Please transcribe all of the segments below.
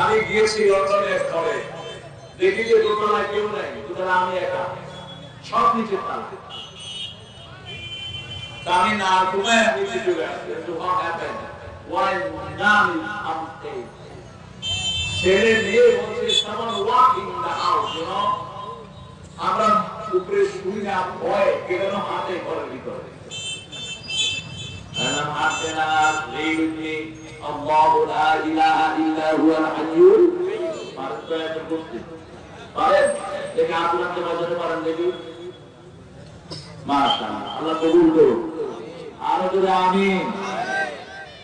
আমি গিয়েছি লন্ডনের ঘরে। দেখি যে দোতলায় কেউ নাই, দোতলা আমি একা। সব নিচে আমি না ছেলে, মেয়ে বলছে আমরা উপরে না, ভয় কেন হাতে ঘরের ভিতরে। আল্লাহ এটা করতে পারেন দেখে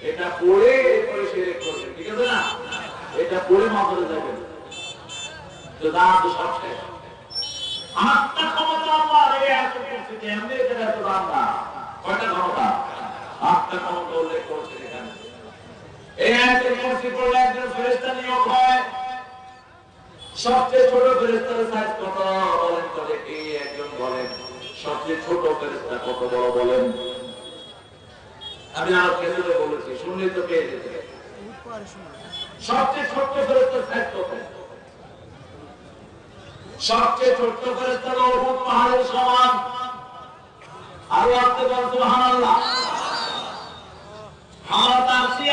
এটা পড়ে পড়ে শিরক করবেন ঠিক আছে এটা পড়ে মাজারে যাবেন। ক্ষমতা আল্লাহ এত ক্ষমতা আত্মা ক্ষমতা উল্লেখ এই আয়াতের পড়লে একজন ফেরেশতা নিয়োগ হয়। সবচেয়ে ছোট ফেরেশতার সাইজ কত বলেন দেখি, একজন বলেন। সবচেয়ে ছোট ফেরেশতা কত বড় বলেন। আমি আরও কেন্দ্রে বলেছি শুনলে তো পেয়ে যেতে সবচেয়ে ছোট্ট সাইজ কত? সবচেয়ে ছোট্ট পাহাড়ের সমান। আরও আসতে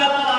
আমরা তার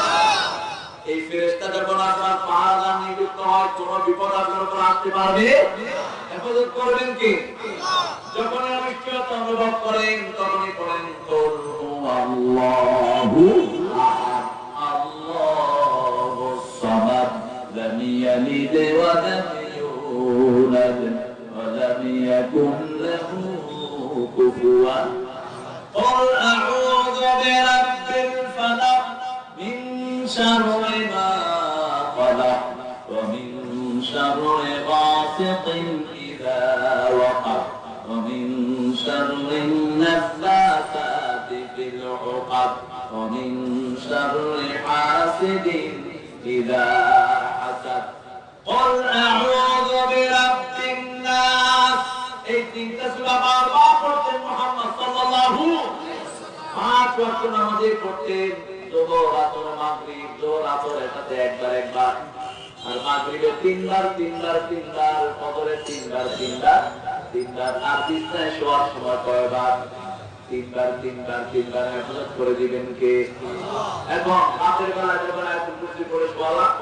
এই ফেরেশতা যখন আপনার পাহাড় নিযুক্ত হয় কোন বিপদ আপনার উপর আসতে পারবে? হেফাজত করবেন কি? যখন অনিশ্চয়তা অনুভব করেন তখনই কুল হুয়াল্লাহু আহাদ, আল্লাহুস সামাদ, লাম ইয়ালিদ ওয়া লাম ইউলাদ ওয়া লাম ইয়াকুন লাহু কুফুয়ান। قل ومن شر غاسق إذا وقب ومن شر النفاثات في العقد ومن شر حاسد إذا حسد قل أعوذ برب الناس এই তিনটা সূরা বারবার পড়তেন মুহাম্মদ সাল্লাল্লাহু পাঁচ ওয়াক্ত নামাজে পড়তেন যোহর আসর মাগরিব যোহর আসর এটাতে একবার একবার আর মাগরিবে তিনবার তিনবার তিনবার ফজরে তিনবার তিনবার তিনবার। আর বিছনায় শোয়ার সময় কয়বার? তিনবার তিনবার তিনবার হেফাজত করে দিবেন কে? এখন রাতের বেলা যখন আয়াতুল কুরসি পড়ে শোয়ালাম,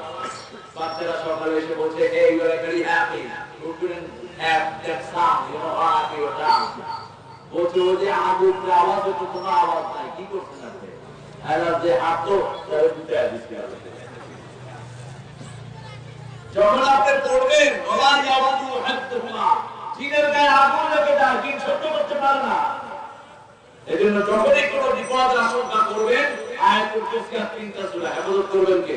বাচ্চারা সকালে এসে বলছে that sound you know how happy you বলছে, ওই যে আগুন আওয়াজ হতো কোনো আওয়াজ নাই, কি করছেন আপনি? এলার যে হাঁটো তাহলে দুটো দিচ্ছি যখন আপনি পড়বেন ওলা ইয়াবাদু হাদ্দুহুমা জিনের গায়ে আগুন লেগে যায়, জিন সহ্য করতে পারে না। এজন্য যখনই কোনো বিপদের আশঙ্কা করবেন, আয়াতুল কুরসি আর তিনটা সূরা হেফাজত করবেন কে?